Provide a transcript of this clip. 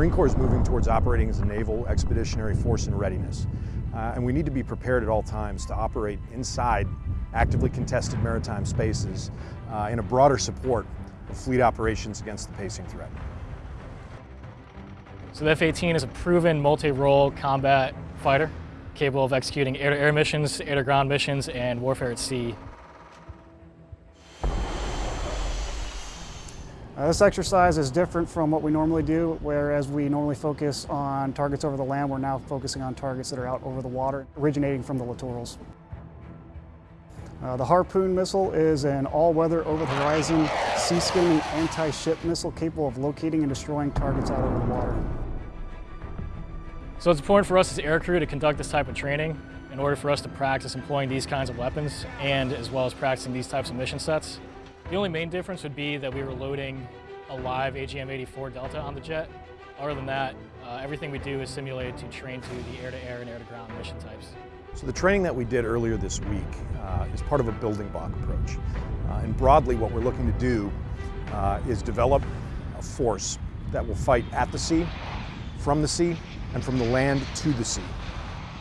Marine Corps is moving towards operating as a naval expeditionary force in readiness. Uh, and we need to be prepared at all times to operate inside actively contested maritime spaces uh, in a broader support of fleet operations against the pacing threat. So the F-18 is a proven multi-role combat fighter capable of executing air-to-air -air missions, air-to-ground missions, and warfare at sea. Uh, this exercise is different from what we normally do, whereas we normally focus on targets over the land, we're now focusing on targets that are out over the water, originating from the littorals. Uh, the Harpoon missile is an all-weather over-the-horizon sea-skimming anti-ship missile capable of locating and destroying targets out over the water. So it's important for us as aircrew to conduct this type of training in order for us to practice employing these kinds of weapons and as well as practicing these types of mission sets. The only main difference would be that we were loading a live AGM-84 Delta on the jet. Other than that, uh, everything we do is simulated to train to the air-to-air -air and air-to-ground mission types. So the training that we did earlier this week uh, is part of a building block approach. Uh, and broadly what we're looking to do uh, is develop a force that will fight at the sea, from the sea, and from the land to the sea.